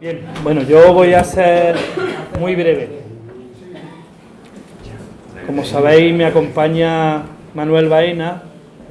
Bien, bueno, yo voy a ser muy breve. Como sabéis, me acompaña Manuel Baena,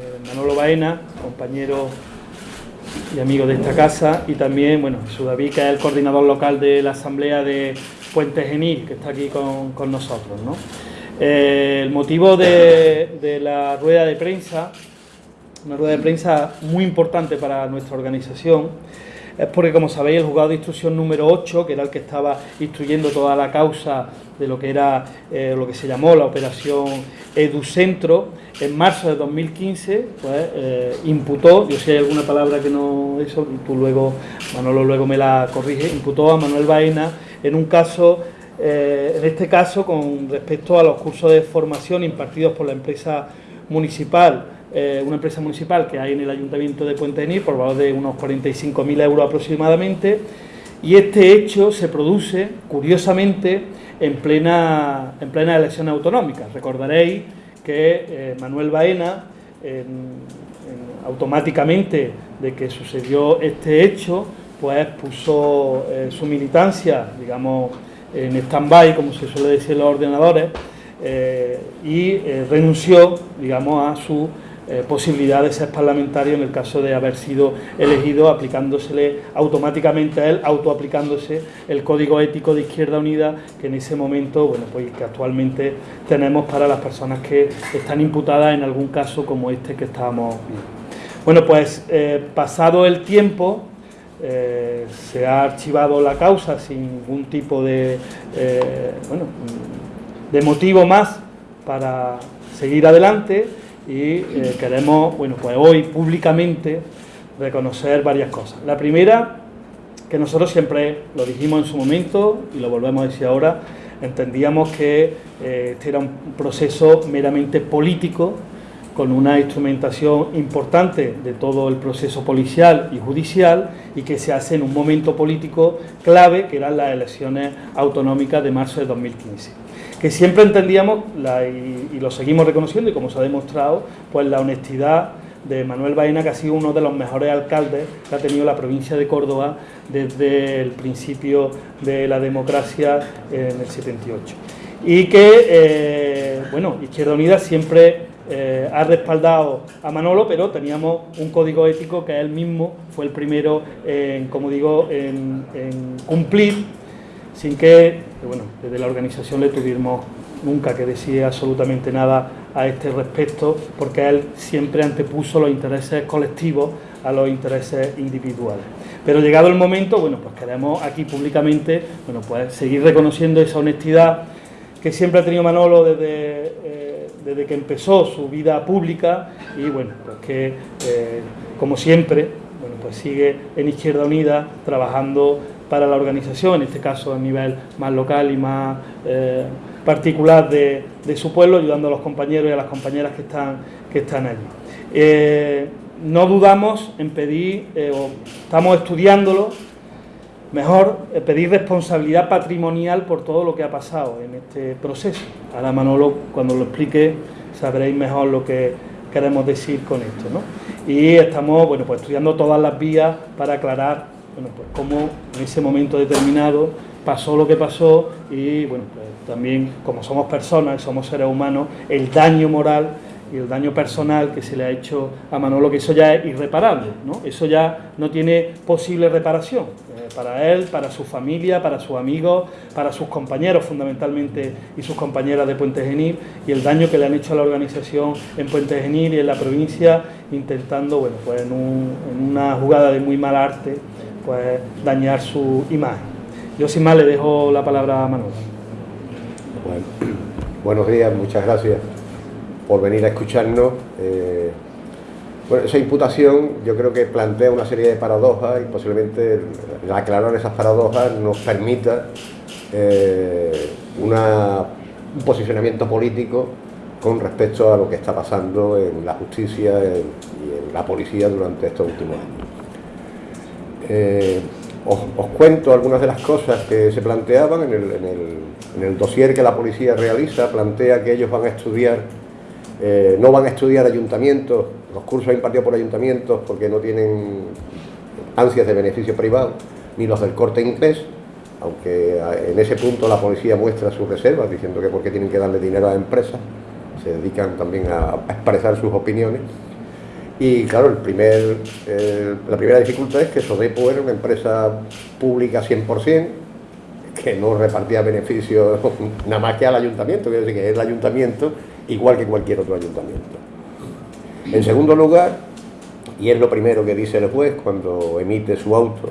eh, Manolo Baena, compañero y amigo de esta casa, y también, bueno, David, que es el coordinador local de la Asamblea de Puente Genil, que está aquí con, nosotros. Eh, el motivo de, de la rueda de prensa, una rueda de prensa muy importante para nuestra organización, es porque, como sabéis, el juzgado de instrucción número 8, que era el que estaba instruyendo toda la causa de lo que era eh, lo que se llamó la operación Educentro, en marzo de 2015, pues eh, imputó, yo si hay alguna palabra que no eso, tú luego, Manolo luego me la corrige, imputó a Manuel Baena en un caso, eh, en este caso con respecto a los cursos de formación impartidos por la empresa municipal eh, una empresa municipal que hay en el Ayuntamiento de Puente Genil por valor de unos 45.000 euros aproximadamente y este hecho se produce, curiosamente, en plena, en plena elección autonómica. Recordaréis que eh, Manuel Baena, automáticamente de que sucedió este hecho, pues puso eh, su militancia, digamos, en stand-by, como se suele decir en los ordenadores, y renunció, digamos, a su eh, posibilidad de ser parlamentario en el caso de haber sido elegido aplicándosele automáticamente a él, autoaplicándose el código ético de Izquierda Unida que en ese momento, bueno, pues que actualmente tenemos para las personas que están imputadas en algún caso como este que estábamos viendo. Bueno, pues eh, pasado el tiempo, eh, se ha archivado la causa sin ningún tipo de, bueno, de motivo más para seguir adelante y eh, queremos, bueno, pues hoy públicamente reconocer varias cosas. La primera, que nosotros siempre lo dijimos en su momento y lo volvemos a decir ahora, entendíamos que eh, este era un proceso meramente político con una instrumentación importante de todo el proceso policial y judicial y que se hace en un momento político clave que eran las elecciones autonómicas de marzo de 2015 que siempre entendíamos, y, lo seguimos reconociendo, y como se ha demostrado, pues la honestidad de Manuel Baena, que ha sido uno de los mejores alcaldes que ha tenido la provincia de Córdoba desde el principio de la democracia en el 78. Y que, eh, bueno, Izquierda Unida siempre eh, ha respaldado a Manolo, pero teníamos un código ético que él mismo fue el primero como digo, en cumplir sin que, bueno, desde la organización le tuvimos nunca que decir absolutamente nada a este respecto, porque él siempre antepuso los intereses colectivos a los intereses individuales. Pero llegado el momento, bueno, pues queremos aquí públicamente, bueno, pues seguir reconociendo esa honestidad que siempre ha tenido Manolo desde, eh, desde que empezó su vida pública y bueno, pues que eh, como siempre, bueno, pues sigue en Izquierda Unida trabajando para la organización, en este caso a nivel más local y más eh, particular de, su pueblo, ayudando a los compañeros y a las compañeras que están, que están allí. Eh, no dudamos en pedir, eh, o estamos estudiándolo, mejor pedir responsabilidad patrimonial por todo lo que ha pasado en este proceso. Ahora Manolo, cuando lo explique, sabréis mejor lo que queremos decir con esto. ¿no? Y estamos bueno, pues estudiando todas las vías para aclarar bueno, pues cómo en ese momento determinado pasó lo que pasó y bueno, pues también como somos personas, somos seres humanos, el daño moral y el daño personal que se le ha hecho a Manolo, que eso ya es irreparable, ¿no? Eso ya no tiene posible reparación eh, para él, para su familia, para sus amigos, para sus compañeros fundamentalmente y sus compañeras de Puente Genil y el daño que le han hecho a la organización en Puente Genil y en la provincia intentando, bueno, pues en, en una jugada de muy mal arte, pues dañar su imagen. Yo sin más le dejo la palabra a Manuel. buenos días, muchas gracias por venir a escucharnos. Eh, bueno, esa imputación yo creo que plantea una serie de paradojas y posiblemente aclarar esas paradojas nos permita eh, un posicionamiento político con respecto a lo que está pasando en la justicia y en la policía durante estos últimos años. Eh, os, cuento algunas de las cosas que se planteaban en el, dossier que la policía realiza, plantea que ellos van a estudiar, eh, no van a estudiar ayuntamientos, los cursos impartidos por ayuntamientos porque no tienen ansias de beneficio privado, ni los del corte inglés, aunque en ese punto la policía muestra sus reservas, diciendo que por qué tienen que darle dinero a empresas, se dedican también a, expresar sus opiniones. Y claro, primer, la primera dificultad es que Sodepo era una empresa pública 100%, que no repartía beneficios nada más que al ayuntamiento, quiero decir que es el ayuntamiento igual que cualquier otro ayuntamiento. En segundo lugar, y es lo primero que dice el juez cuando emite su auto,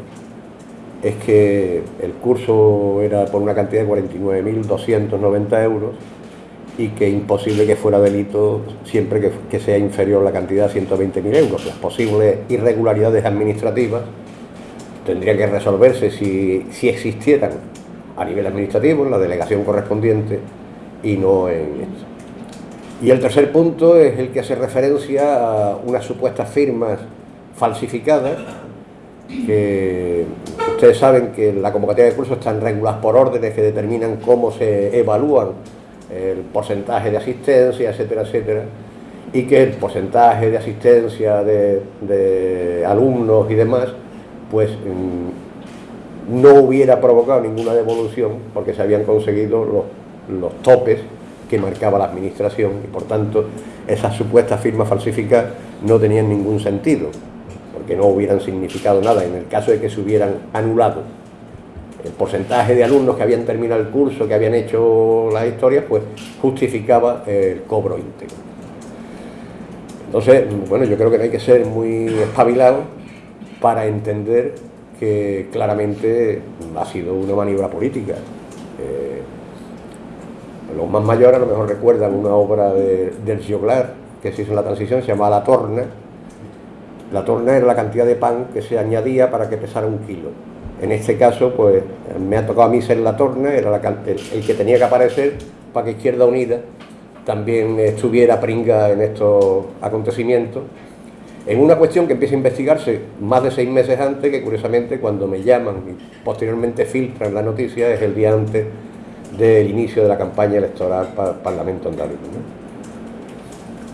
es que el curso era por una cantidad de 49.290 euros y que imposible que fuera delito siempre que, sea inferior la cantidad a 120.000 euros. Las posibles irregularidades administrativas tendrían que resolverse si, si existieran a nivel administrativo, en la delegación correspondiente y no en esto. Y el tercer punto es el que hace referencia a unas supuestas firmas falsificadas que ustedes saben que la convocatoria de cursos están reguladas por órdenes que determinan cómo se evalúan el porcentaje de asistencia, etcétera, etcétera, y que el porcentaje de asistencia de, alumnos y demás, pues mm, no hubiera provocado ninguna devolución porque se habían conseguido los, los topes que marcaba la administración y por tanto esas supuestas firmas falsificadas no tenían ningún sentido, porque no hubieran significado nada. En el caso de que se hubieran anulado el porcentaje de alumnos que habían terminado el curso, que habían hecho las historias, pues justificaba el cobro íntegro. Entonces, bueno, yo creo que hay que ser muy espabilado para entender que claramente ha sido una maniobra política. Eh, los más mayores a lo mejor recuerdan una obra de, del Gioglar que se hizo en la transición, se llamaba La Torna. La torna era la cantidad de pan que se añadía para que pesara un kilo. En este caso, pues me ha tocado a mí ser la torna, era el, que tenía que aparecer para que Izquierda Unida también estuviera pringa en estos acontecimientos. En una cuestión que empieza a investigarse más de seis meses antes, que curiosamente cuando me llaman y posteriormente filtran la noticia, es el día antes del inicio de la campaña electoral para el Parlamento andaluz.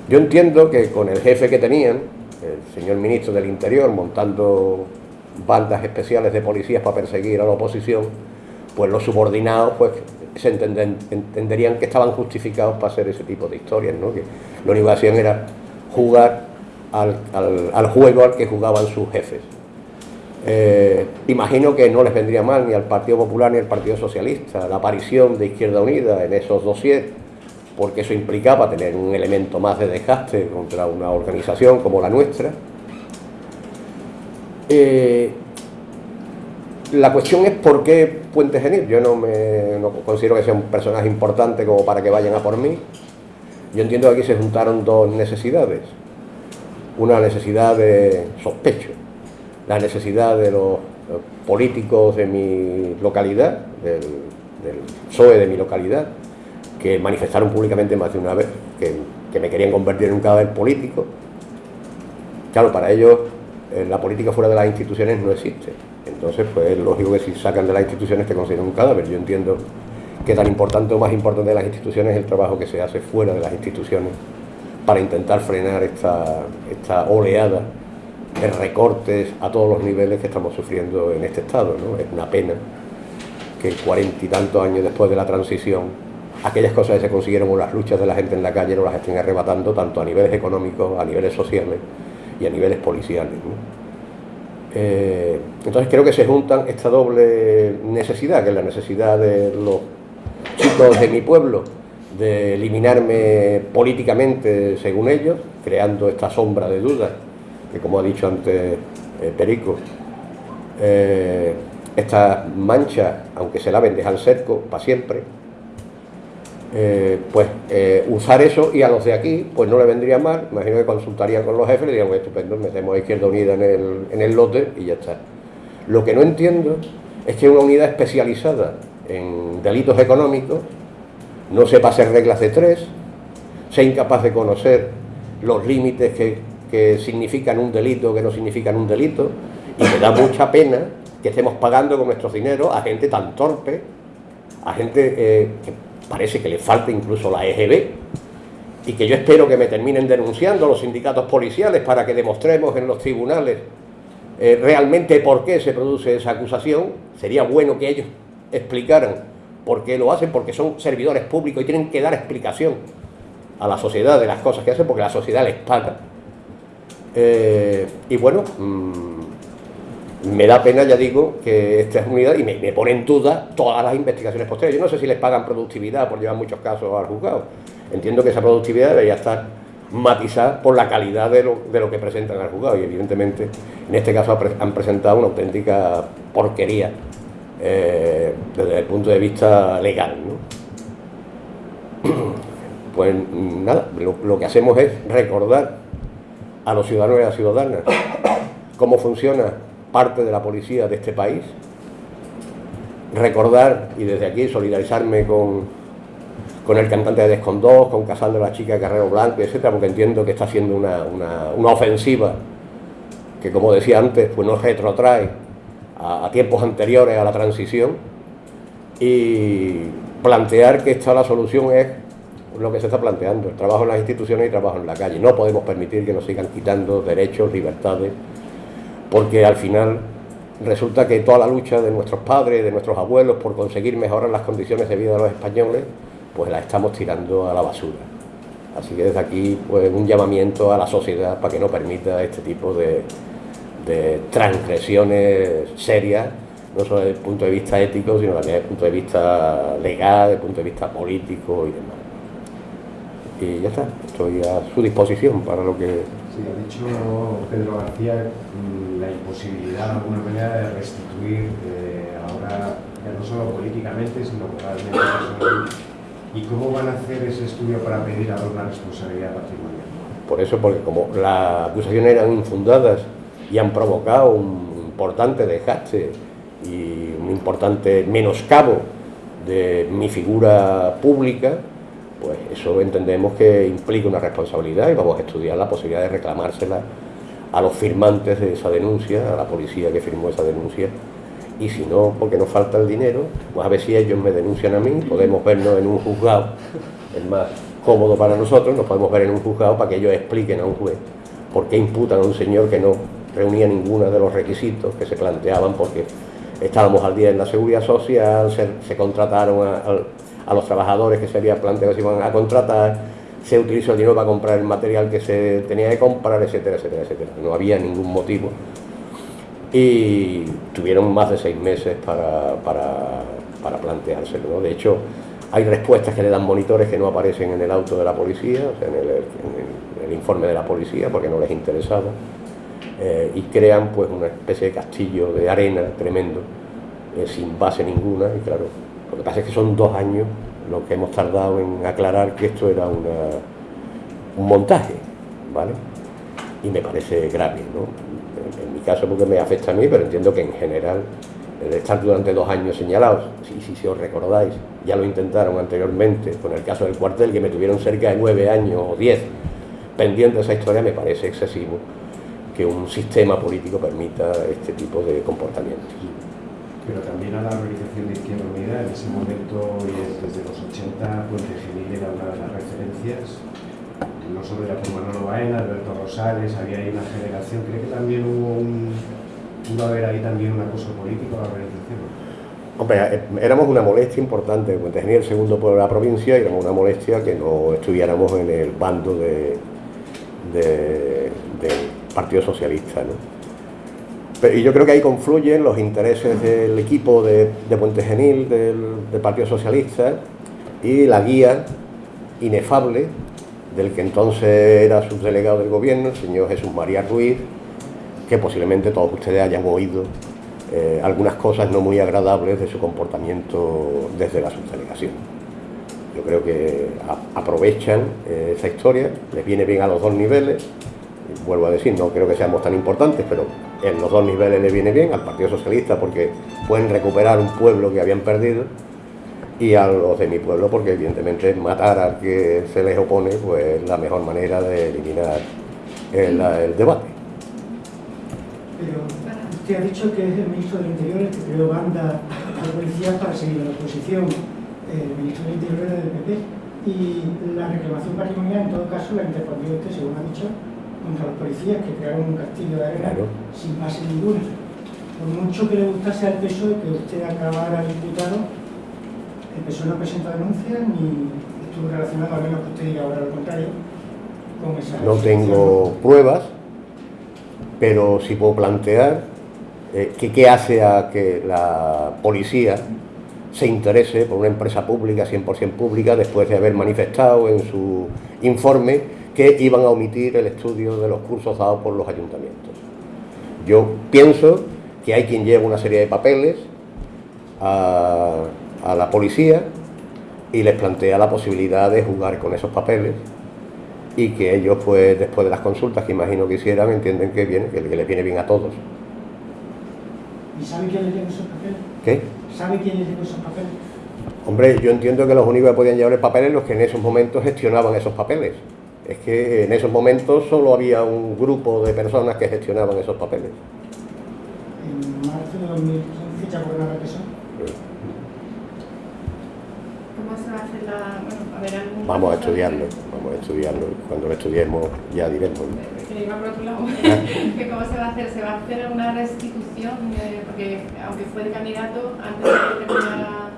Yo entiendo que con el jefe que tenían, el señor ministro del Interior, montando bandas especiales de policías para perseguir a la oposición, pues los subordinados pues se entenderían que estaban justificados para hacer ese tipo de historias, ¿no? que lo único que hacían era jugar al, juego al que jugaban sus jefes. Eh, imagino que no les vendría mal ni al Partido Popular ni al Partido Socialista la aparición de Izquierda Unida en esos dossiers, porque eso implicaba tener un elemento más de desgaste contra una organización como la nuestra. Eh, la cuestión es por qué Puente Genil. Yo no, me, no considero que sea un personaje importante como para que vayan a por mí. Yo entiendo que aquí se juntaron dos necesidades. Una necesidad de sospecho la necesidad de los políticos de mi localidad, del, PSOE de mi localidad, que manifestaron públicamente más de una vez que, me querían convertir en un cadáver político. Claro, para ellos eh, la política fuera de las instituciones no existe. Entonces, pues es lógico que si sacan de las instituciones te consideren un cadáver. Yo entiendo que tan importante o más importante de las instituciones es el trabajo que se hace fuera de las instituciones para intentar frenar esta, oleada de recortes a todos los niveles que estamos sufriendo en este Estado. ¿no? Es una pena que cuarenta y tantos años después de la transición, aquellas cosas que se consiguieron con las luchas de la gente en la calle no las estén arrebatando tanto a niveles económicos, a niveles sociales y a niveles policiales. Eh, entonces creo que se juntan esta doble necesidad, que es la necesidad de los chicos de mi pueblo de eliminarme políticamente según ellos, creando esta sombra de dudas que como ha dicho antes eh, Perico, eh, estas manchas, aunque se laven, dejan cerco para siempre, eh, pues usar eso y a los de aquí, pues no le vendría mal, imagino que consultarían con los jefes y dirían, pues estupendo, metemos a Izquierda Unida en el, en el lote y ya está. Lo que no entiendo es que una unidad especializada en delitos económicos no sepa hacer reglas de tres, sea incapaz de conocer los límites que que significan un delito, que no significan un delito, y me da mucha pena que estemos pagando con nuestros dineros a gente tan torpe, a gente eh, que parece que le falta incluso la EGB, y que yo espero que me terminen denunciando los sindicatos policiales para que demostremos en los tribunales eh, realmente por qué se produce esa acusación. Sería bueno que ellos explicaran por qué lo hacen, porque son servidores públicos y tienen que dar explicación a la sociedad de las cosas que hacen, porque la sociedad les paga. Eh, y bueno, mm, me da pena, ya digo, que esta es unidad y me, pone en duda todas las investigaciones posteriores. Yo no sé si les pagan productividad por llevar muchos casos al juzgado. Entiendo que esa productividad debería estar matizar por la calidad de lo, que presentan al juzgado y evidentemente en este caso han presentado una auténtica porquería eh, desde el punto de vista legal. Pues nada, lo, que hacemos es recordar a los ciudadanos y a las ciudadanas cómo funciona parte de la policía de este país, recordar y desde aquí solidarizarme con, con el cantante de Descondós, con Casal de la Chica Carrero Blanco, etcétera, porque entiendo que está haciendo una, ofensiva que, como decía antes, pues nos retrotrae a, tiempos anteriores a la transición y plantear que esta la solución es lo que se está planteando, el trabajo en las instituciones y trabajo en la calle. No podemos permitir que nos sigan quitando derechos, libertades, porque al final resulta que toda la lucha de nuestros padres, de nuestros abuelos por conseguir mejorar las condiciones de vida de los españoles, pues la estamos tirando a la basura. Así que desde aquí pues un llamamiento a la sociedad para que no permita este tipo de, transgresiones serias, no solo desde el punto de vista ético, sino también desde el punto de vista legal, desde el punto de vista político y demás. Y ya está, estoy a su disposición para lo que... Sí, ha dicho Pedro García mm, la imposibilidad de alguna manera de restituir eh, ahora, ya no solo políticamente, sino moralmente ¿Y cómo van a hacer ese estudio para pedir ahora una responsabilidad patrimonial? Por eso, porque como las acusaciones eran infundadas y han provocado un importante desgaste y un importante menoscabo de mi figura pública, pues eso entendemos que implica una responsabilidad y vamos a estudiar la posibilidad de reclamársela a los firmantes de esa denuncia, a la policía que firmó esa denuncia, y si no, porque nos falta el dinero, pues a ver si ellos me denuncian a mí, podemos vernos en un juzgado, es más cómodo para nosotros, nos podemos ver en un juzgado para que ellos expliquen a un juez por qué imputan a un señor que no reunía ninguno de los requisitos que se planteaban porque estábamos al día en la seguridad social, se, contrataron a, los trabajadores que se había planteado se iban a contratar, se utilizó el dinero para comprar el material que se tenía que comprar, etcétera, etcétera, etcétera. No había ningún motivo y tuvieron más de seis meses para, para, planteárselo. De hecho, hay respuestas que le dan monitores que no aparecen en el auto de la policía, o sea, en, el, informe de la policía, porque no les interesaba, eh, y crean pues una especie de castillo de arena tremendo, eh, sin base ninguna, y claro, lo que pasa es que son dos años lo que hemos tardado en aclarar que esto era un montaje, ¿vale? Y me parece grave, ¿no? en mi caso porque me afecta a mí, pero entiendo que en general, el estar durante dos años señalados, si, si, os recordáis, ya lo intentaron anteriormente con el caso del cuartel, que me tuvieron cerca de nueve años o diez pendiente de esa historia, me parece excesivo que un sistema político permita este tipo de comportamientos. Pero también a la organización de Izquierda Unida, en ese momento, desde los 80, Puente Genil era una de las referencias no solo era por Manolo Baena, Alberto Rosales, había ahí una generación, ¿cree que también hubo un, a haber ahí también un acoso político a la organización? Hombre, eh, éramos una molestia importante, porque tenía el segundo pueblo de la provincia y éramos una molestia que no estuviéramos en el bando de, del Partido Socialista. ¿no? Y yo creo que ahí confluyen los intereses del equipo de, Puente Genil, del, Partido Socialista, y la guía inefable del que entonces era subdelegado del gobierno, el señor Jesús María Ruiz, que posiblemente todos ustedes hayan oído eh, algunas cosas no muy agradables de su comportamiento desde la subdelegación. Yo creo que aprovechan eh, esa historia, les viene bien a los dos niveles, vuelvo a decir, no creo que seamos tan importantes, pero en los dos niveles les viene bien al Partido Socialista porque pueden recuperar un pueblo que habían perdido y a los de mi pueblo porque evidentemente matar al que se les opone pues es la mejor manera de eliminar el, debate. Pero usted ha dicho que es el ministro del Interior el que creó banda a la policía para seguir a la oposición, el ministro del Interior del PP, y la reclamación patrimonial en todo caso la interponió usted, según ha dicho, contra los policías que crearon un castillo de arena Claro. sin base ninguna. Por mucho que le gustase al PSOE que usted acabara diputado, el PSOE no presenta denuncias ni estuvo relacionado, a menos que usted diga ahora lo contrario, con esa No tengo pruebas, pero sí puedo plantear eh, que qué hace a que la policía se interese por una empresa pública, 100% pública, después de haber manifestado en su informe que iban a omitir el estudio de los cursos dados por los ayuntamientos. Yo pienso que hay quien lleva una serie de papeles a, a la policía y les plantea la posibilidad de jugar con esos papeles y que ellos pues después de las consultas que imagino que hicieran entienden que viene, que, les viene bien a todos. ¿Y sabe quién le llevó esos papeles? ¿Qué? ¿Sabe quién le llevó esos papeles? Hombre, yo entiendo que los únicos que podían llevar papeles los que en esos momentos gestionaban esos papeles. Es que en esos momentos solo había un grupo de personas que gestionaban esos papeles. En marzo de 2015 ya gobernaba el PSOE. ¿Cómo se va a hacer la.? Bueno, a ver, algún. Vamos a estudiarlo, vamos a estudiarlo. Cuando lo estudiemos ya diremos. Que iba por otro lado. que ¿Cómo se va a hacer? ¿Se va a hacer una restitución? Eh, porque aunque fue de candidato, antes de que terminara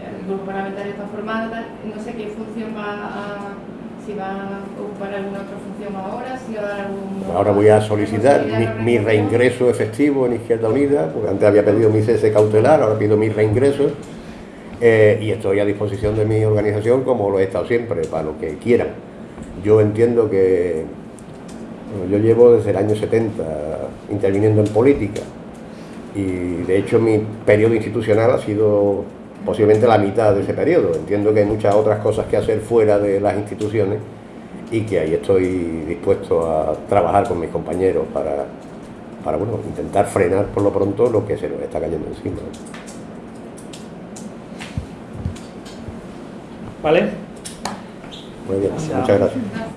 el grupo parlamentario está formado, no sé qué función va a. Si va a ocupar alguna otra función ahora, si va a dar algún. Ahora voy a solicitar mi, reingreso efectivo en Izquierda Unida, porque antes había pedido mi cese cautelar, ahora pido mi reingreso. eh, y estoy a disposición de mi organización como lo he estado siempre, para lo que quieran. Yo entiendo que bueno, yo llevo desde el año 70 interviniendo en política y de hecho mi periodo institucional ha sido posiblemente la mitad de ese periodo. Entiendo que hay muchas otras cosas que hacer fuera de las instituciones y que ahí estoy dispuesto a trabajar con mis compañeros para, para bueno, intentar frenar por lo pronto lo que se nos está cayendo encima. ¿Vale? Muy bien, muchas. Gracias.